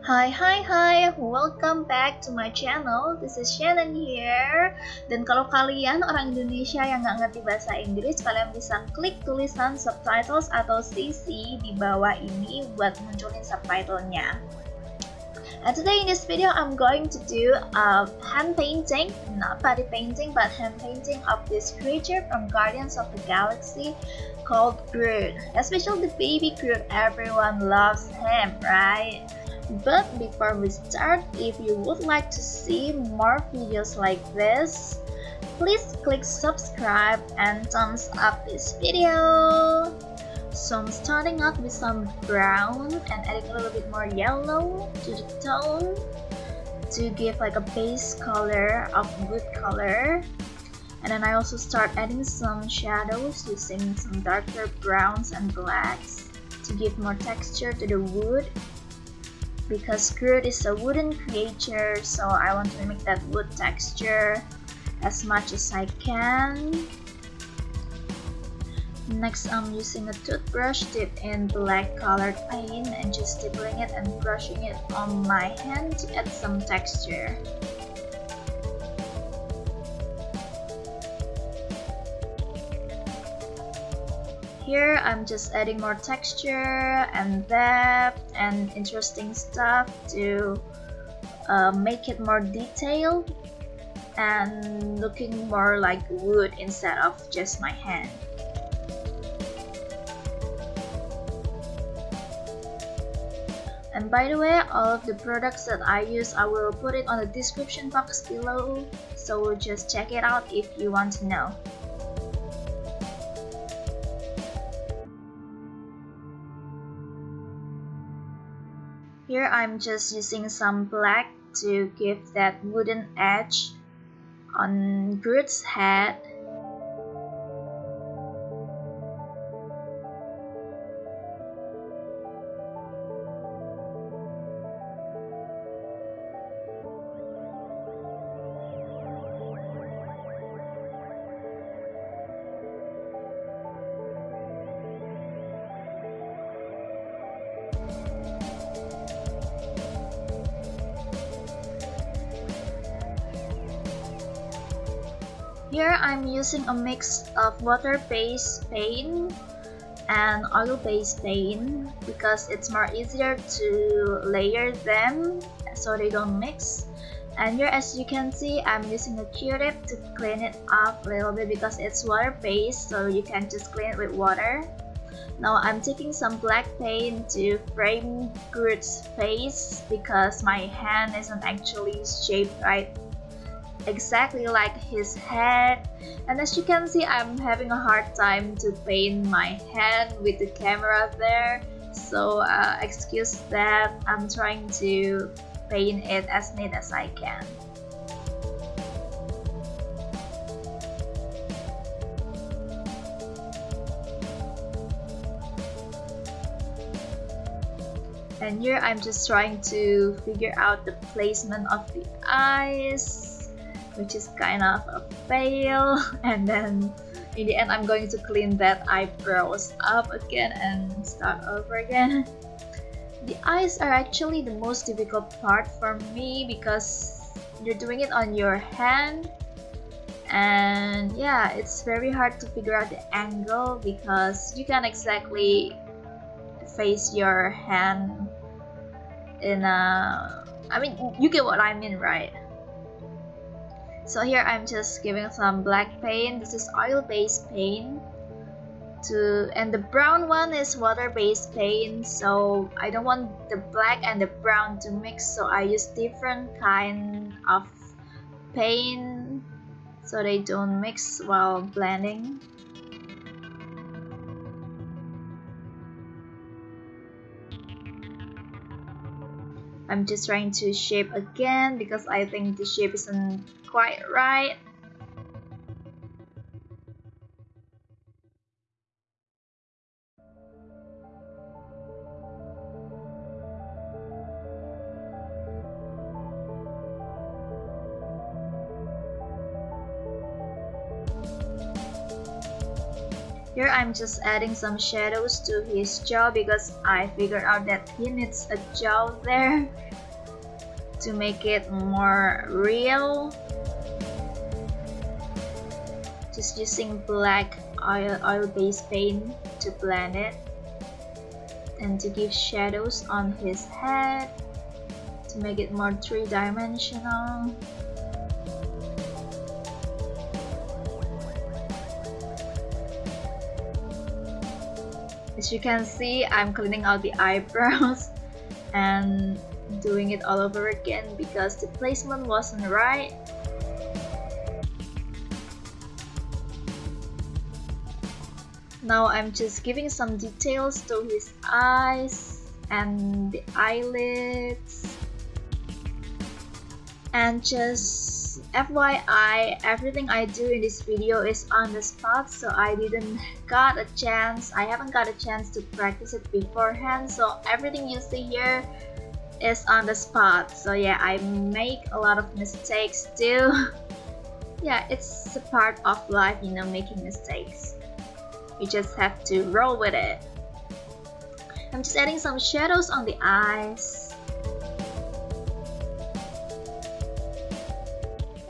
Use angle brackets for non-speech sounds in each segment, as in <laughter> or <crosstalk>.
Hi hi hi, welcome back to my channel. This is Shannon here. Dan kalau kalian orang Indonesia yang nggak ngerti bahasa Inggris, kalian bisa klik tulisan subtitles atau CC di bawah ini buat munculin subtitlenya. And today in this video, I'm going to do a hand painting, not body painting, but hand painting of this creature from Guardians of the Galaxy called Groot. Especially the baby Groot, everyone loves him, right? But before we start, if you would like to see more videos like this, please click subscribe and thumbs up this video. So I'm starting out with some brown and adding a little bit more yellow to the tone to give like a base color of wood color. And then I also start adding some shadows using some darker browns and blacks to give more texture to the wood because Groot is a wooden creature so I want to mimic that wood texture as much as I can Next, I'm using a toothbrush dipped in black colored paint and just dipping it and brushing it on my hand to add some texture. Here, I'm just adding more texture and depth and interesting stuff to uh, make it more detailed and looking more like wood instead of just my hand. And by the way, all of the products that I use, I will put it on the description box below. So just check it out if you want to know. Here I'm just using some black to give that wooden edge on Groot's head Here I'm using a mix of water-based paint and oil-based paint because it's more easier to layer them so they don't mix. And here as you can see, I'm using a Q-tip to clean it up a little bit because it's water-based so you can just clean it with water. Now I'm taking some black paint to frame Groot's face because my hand isn't actually shaped right exactly like his head. And as you can see I'm having a hard time to paint my head with the camera there. So uh, excuse that. I'm trying to paint it as neat as I can. And here I'm just trying to figure out the placement of the eyes which is kind of a fail. <laughs> And then in the end I'm going to clean that eyebrows up again and start over again. <laughs> The eyes are actually the most difficult part for me because you're doing it on your hand. And yeah it's very hard to figure out the angle because you can't exactly face your hand in a I mean you get what I mean right so here I'm just giving some black paint. This is oil based paint. To and the brown one is water based paint. So I don't want the black and the brown to mix. So I use different kind of paint so they don't mix while blending. I'm just trying to shape again because I think the shape isn't quite right. Here I'm just adding some shadows to his jaw because I figured out that he needs a jaw there to make it more real. Just using black oil oil based paint to blend it and to give shadows on his head to make it more three-dimensional. As you can see, I'm cleaning out the <laughs> eyebrows and doing it all over again because the placement wasn't right. Now I'm just giving some details to his eyes and the eyelids. And just FYI, everything I do in this video is on the spot so I didn't got a chance, I haven't got a chance to practice it beforehand so everything you see here is on the spot. So yeah I make a lot of mistakes too. <laughs> Yeah it's a part of life you know making mistakes you just have to roll with it I'm just adding some shadows on the eyes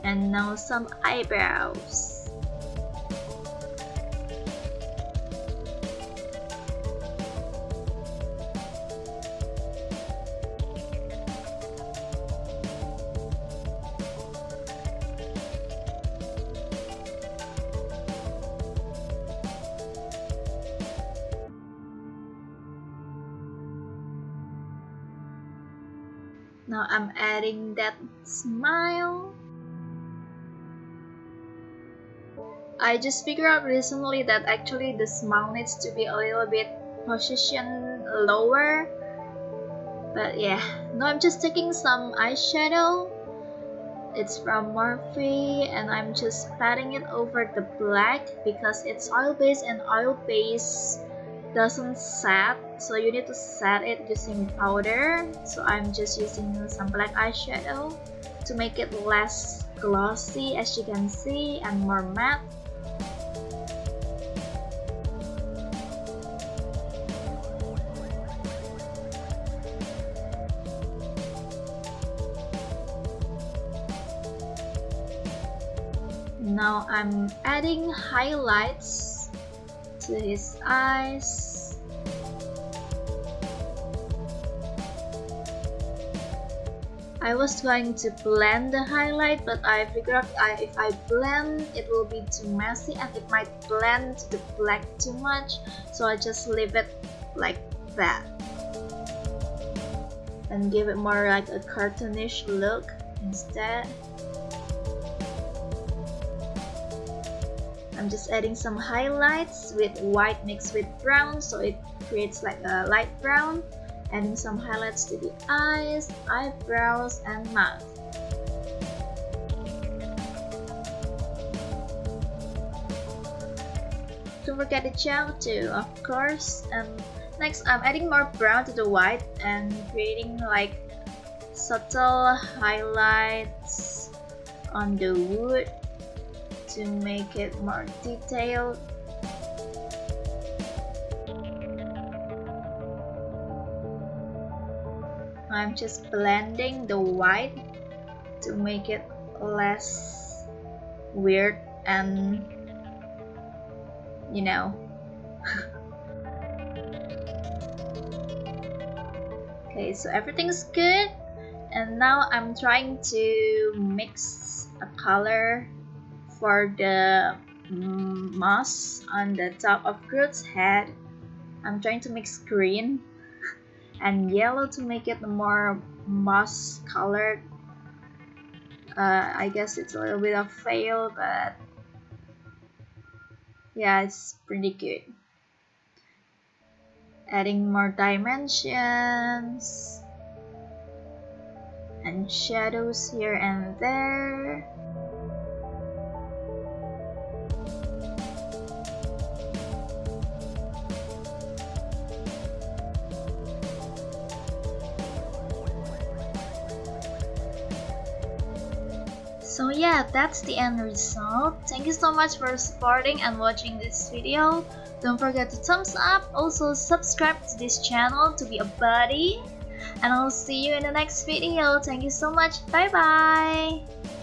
and now some eyebrows. Now I'm adding that smile. I just figured out recently that actually the smile needs to be a little bit positioned lower. But yeah now I'm just taking some eyeshadow. It's from Morphe and I'm just patting it over the black because it's oil based and oil base doesn't set so you need to set it using powder. So I'm just using some black eyeshadow to make it less glossy as you can see and more matte. Now I'm adding highlights to his eyes. I was trying to blend the highlight but I figured I, if I blend it will be too messy and it might blend the black too much. So I just leave it like that. And give it more like a cartoonish look instead I'm just adding some highlights with white mixed with brown so it creates like a light brown adding some highlights to the eyes, eyebrows, and mouth. Don't forget the gel too, of course. And next, I'm adding more brown to the white and creating like subtle highlights on the wood to make it more detailed. I'm just blending the white to make it less weird and you know <laughs> okay so everything's good and now I'm trying to mix a color for the moss on the top of Groot's head, I'm trying to mix green <laughs> and yellow to make it more moss colored. Uh, I guess it's a little bit of fail, but yeah, it's pretty good. Adding more dimensions and shadows here and there. So yeah, that's the end result. Thank you so much for supporting and watching this video. Don't forget to thumbs up, also subscribe to this channel to be a buddy. And I'll see you in the next video. Thank you so much. Bye bye.